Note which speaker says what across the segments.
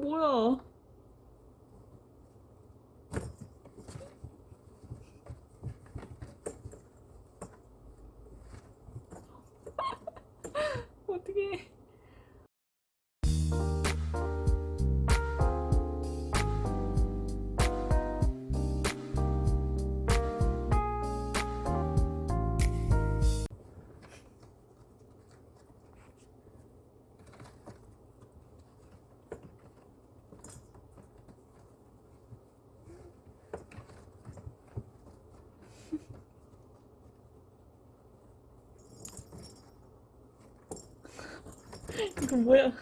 Speaker 1: 뭐야? 이거 뭐야?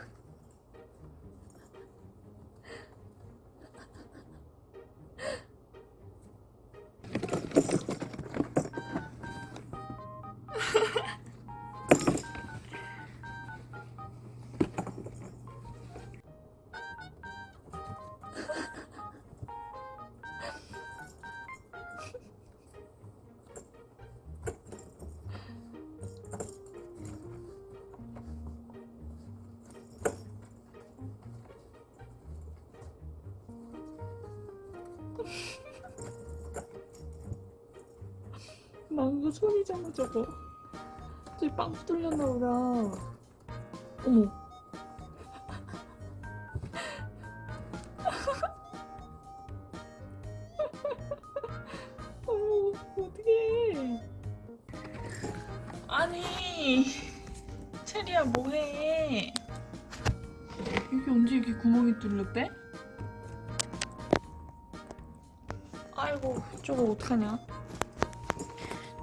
Speaker 1: 망고 손이잖아 저거. 저기 빵 뚫렸나 보다. 어머. 어머 어떡해. 아니 체리야 뭐해? 여기 언제 이렇게 구멍이 뚫렸대? 아이고 저거 어떡하냐?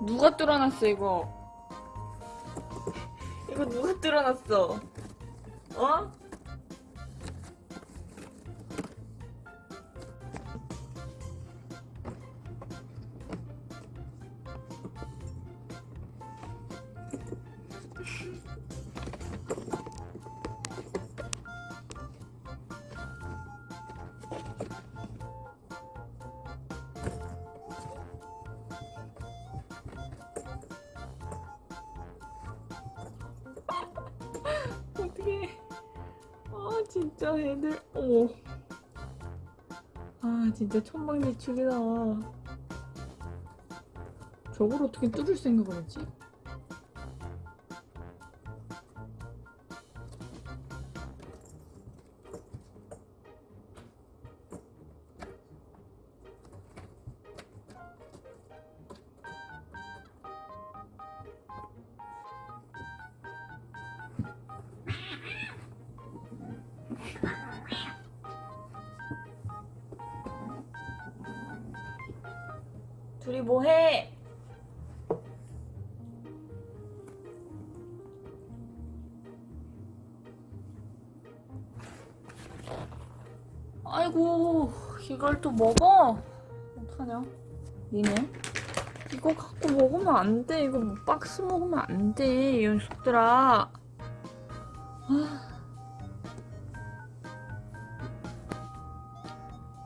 Speaker 1: 누가 뚫어놨어 이거? 이거 누가 뚫어놨어? 어? 진짜 애들, 어머. 아, 진짜 천방지축이다. 저걸 어떻게 뚫을 생각을 했지? 둘이 뭐해? 아이고 이걸 또 먹어? 어떡하냐? 니네? 이거 갖고 먹으면 안 돼. 이거 뭐 박스 먹으면 안 돼. 이 녀석들아. 아.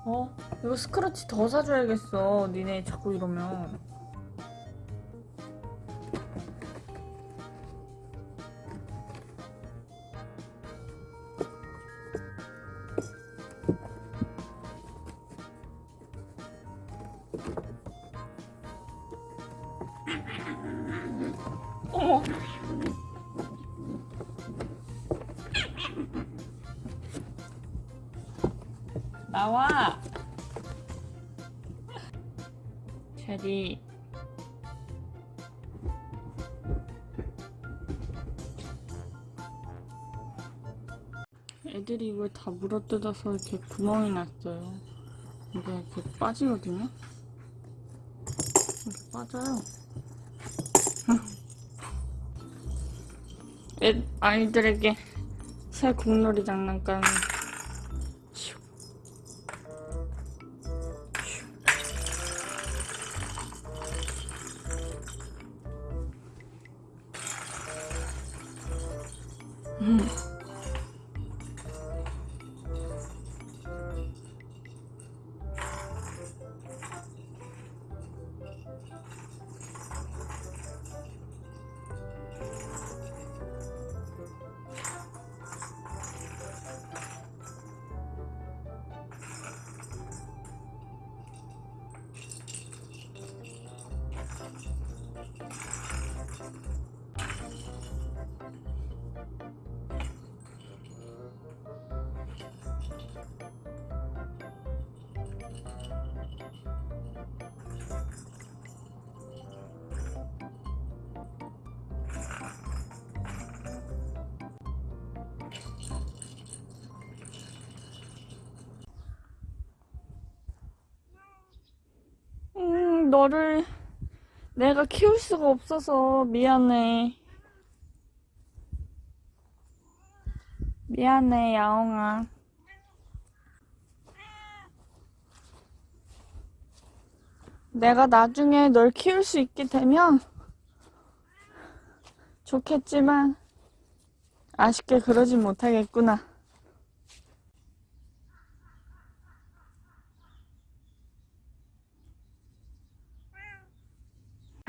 Speaker 1: 어? 이거 스크래치 더 사줘야겠어. 니네 자꾸 이러면. 어머. 나와. 체리. 애들이 이걸 다 물어뜯어서 이렇게 구멍이 났어요. 이게 이렇게 빠지거든요. 이렇게 빠져요. 애, 아이들에게 새 공놀이 장난감. 음. 너를 내가 키울 수가 없어서 미안해. 미안해, 야옹아. 내가 나중에 널 키울 수 있게 되면 좋겠지만 아쉽게 그러진 못하겠구나.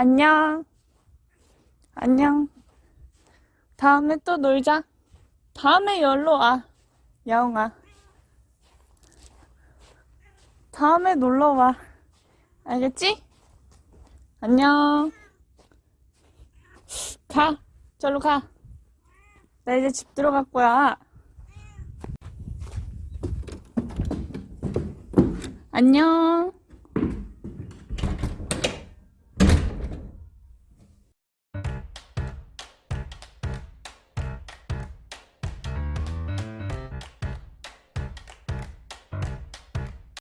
Speaker 1: 안녕. 안녕. 다음에 또 놀자. 다음에 열로 와. 야옹아. 다음에 놀러 와. 알겠지? 안녕. 가. 절로 가. 나 이제 집 들어갈 거야. 안녕.